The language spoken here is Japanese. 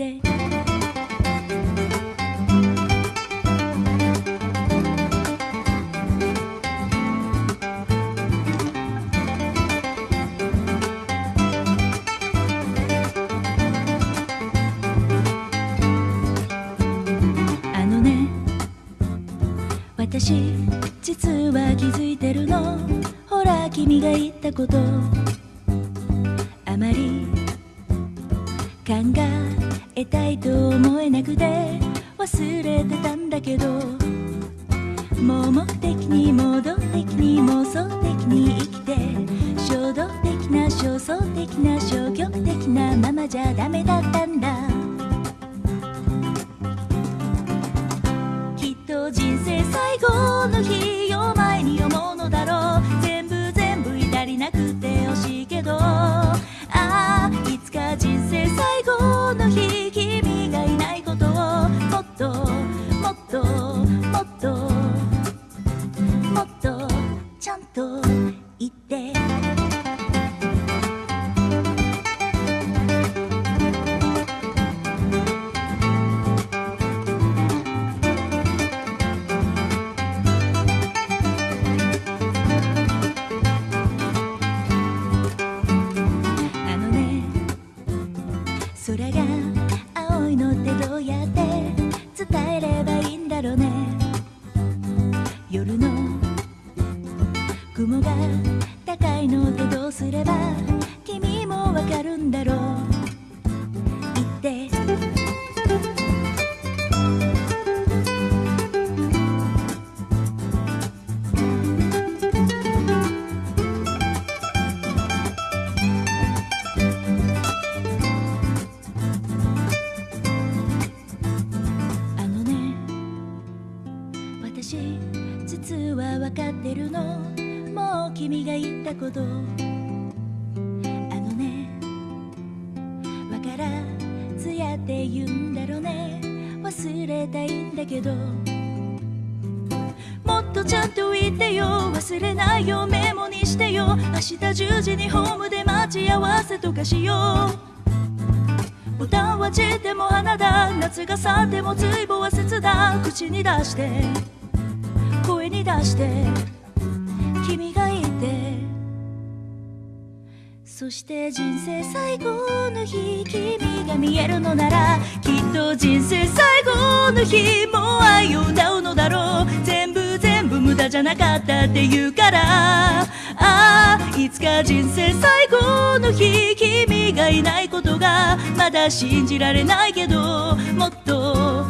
て。あのね私実は気づいてるの。ほら君が言ったこと。あまり考えたいと思えなくて忘れてたんだけどもう目的にも動的に妄想的に生きて衝動的な焦燥的な消極的なままじゃダメだったんだ。きっと人生最後の日を前に思うのだろう。と言って。あのね空が青いのってどうやって伝えればいいんだろうね。夜の雲が高いのってどうすれば君もわかるんだろう。言って。あのね私実は分かってるの。もう君が言ったこと。あのねわからずやって言うんだろうね。忘れたいんだけど。もっとちゃんと言ってよ。忘れないよ。メモにしてよ。明日10時にホームで待ち合わせとかしよう。ボタンは散っても花だ。夏が去っても随分は切だ口に出して。声に出して。君がいて。そして人生最後の日君が見えるのならきっと人生最後の日も愛を歌うのだろう。全部全部無駄じゃなかったって言うから。ああいつか人生最後の日君がいないことがまだ信じられないけどもっと